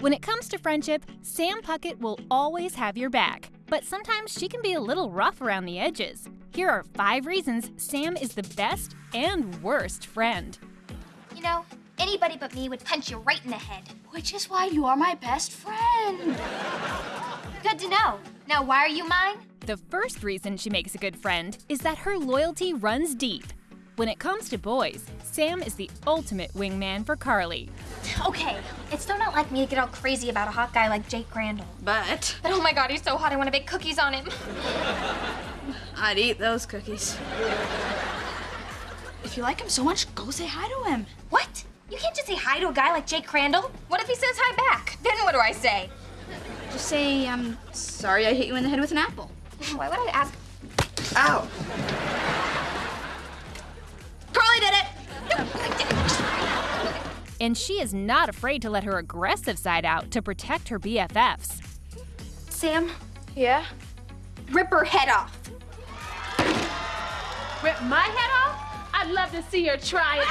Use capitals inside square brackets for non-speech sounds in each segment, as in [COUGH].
When it comes to friendship, Sam Puckett will always have your back, but sometimes she can be a little rough around the edges. Here are five reasons Sam is the best and worst friend. You know, anybody but me would punch you right in the head. Which is why you are my best friend. Good to know. Now, why are you mine? The first reason she makes a good friend is that her loyalty runs deep. When it comes to boys, Sam is the ultimate wingman for Carly. Okay, it's still not like me to get all crazy about a hot guy like Jake Crandall. But But oh my god, he's so hot, I want to bake cookies on him. [LAUGHS] I'd eat those cookies. If you like him so much, go say hi to him. What? You can't just say hi to a guy like Jake Crandall. What if he says hi back? Then what do I say? Just say, I'm sorry I hit you in the head with an apple. Why would I ask? Ow. And she is not afraid to let her aggressive side out to protect her BFFs. Sam, Yeah? rip her head off. Rip my head off? I'd love to see her try it.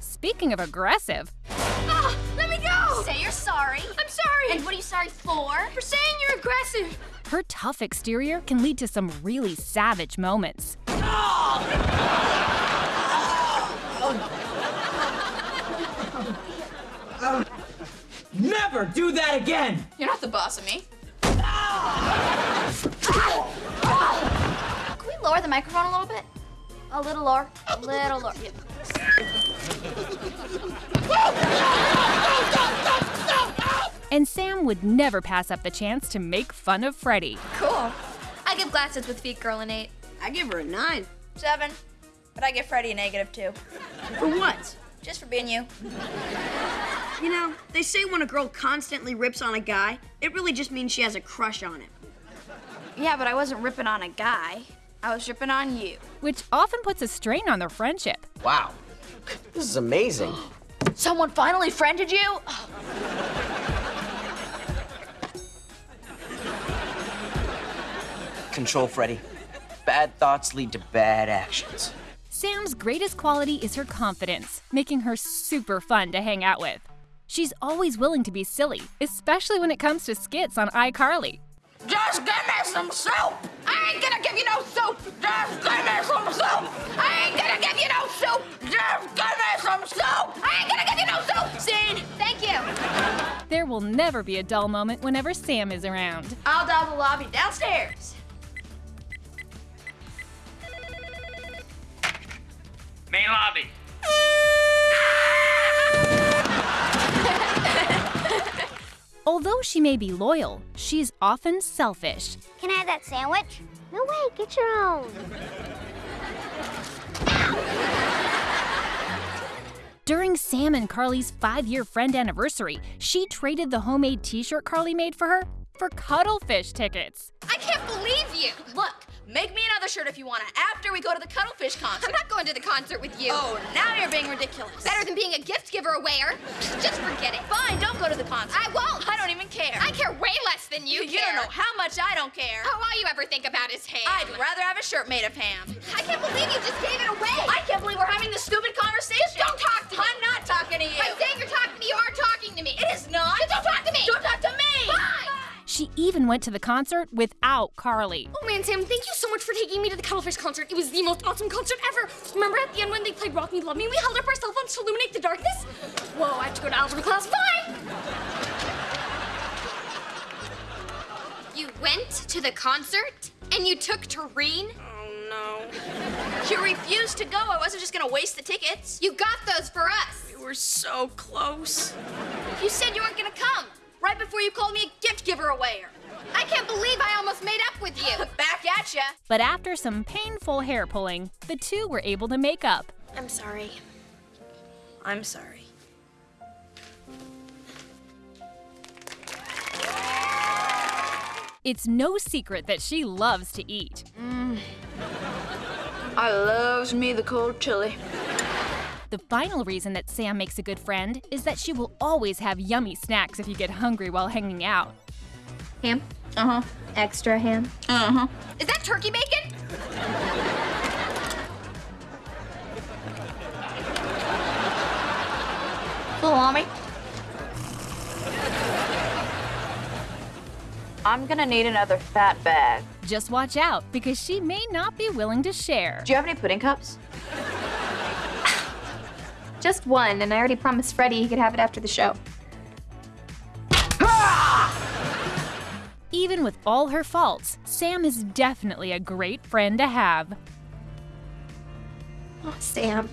Speaking of aggressive, Ah, let me go! Say you're sorry. I'm sorry. And what are you sorry for? For saying you're aggressive. her tough exterior can lead to some really savage moments. Never do that again! You're not the boss of me. Can we lower the microphone a little bit? A little lower. A little lower. And Sam would never pass up the chance to make fun of Freddie. Cool. I give glasses with feet girl an eight. I give her a nine. Seven. But I give Freddie a negative two. For what? Just for being you. You know, they say when a girl constantly rips on a guy, it really just means she has a crush on him. Yeah, but I wasn't ripping on a guy. I was ripping on you. which often puts a strain on their friendship. Wow. This is amazing. [GASPS] Someone finally friended you? Control, Freddie. Bad thoughts lead to bad actions. Sam's greatest quality is her confidence, making her super fun to hang out with. She's always willing to be silly, especially when it comes to skits on iCarly. Just give me some soup! I ain't gonna give you no soup! Just give me some soup! I ain't gonna give you no soup! Just give me some soup! I ain't gonna give you no soup! Scene! Thank you. There will never be a dull moment whenever Sam is around. I'll dial the lobby downstairs. Although she may be loyal, she's often selfish. Can I have that sandwich? No way, get your own. During Sam and Carly's five year friend anniversary, she traded the homemade t shirt Carly made for her for cuttlefish tickets. I can't believe you. Look, make me another shirt if you wanna after we go to the Cuttlefish concert. I'm not going to the concert with you. Oh, now you're being ridiculous. Better than being a gift giver aware. Just forget it. Fine, don't go to the concert. I won't. I don't even care. I care way less than you, You care. don't know how much I don't care. Oh, all you ever think about is ham. I'd rather have a shirt made of ham. I can't believe you just gave it away. I can't believe we're having this stupid even went to the concert without Carly. Oh man, Sam, thank you so much for taking me to the Cuttlefish concert. It was the most awesome concert ever. Remember at the end when they played Rock Me Love Me, we held up our cell phones to illuminate the darkness? Whoa, I have to go to algebra class. Bye! You went to the concert and you took Tareen? Oh no. You refused to go. I wasn't just gonna waste the tickets. You got those for us. We were so close. You said you weren't gonna come. Right before you called me a gift giver away. I can't believe I almost made up with you. [LAUGHS] Back at ya. But after some painful hair pulling, the two were able to make up. I'm sorry. I'm sorry. It's no secret that she loves to eat. Mm. I loves me the cold chili. The final reason that Sam makes a good friend is that she will always have yummy snacks if you get hungry while hanging out. Ham, Uh huh. Extra ham. Uh huh. Is that turkey bacon? Salami. I'm gonna need another fat bag. Just watch out because she may not be willing to share. Do you have any pudding cups? Just one, and I already promised Freddie he could have it after the show. Even with all her faults, Sam is definitely a great friend to have. Oh, Sam.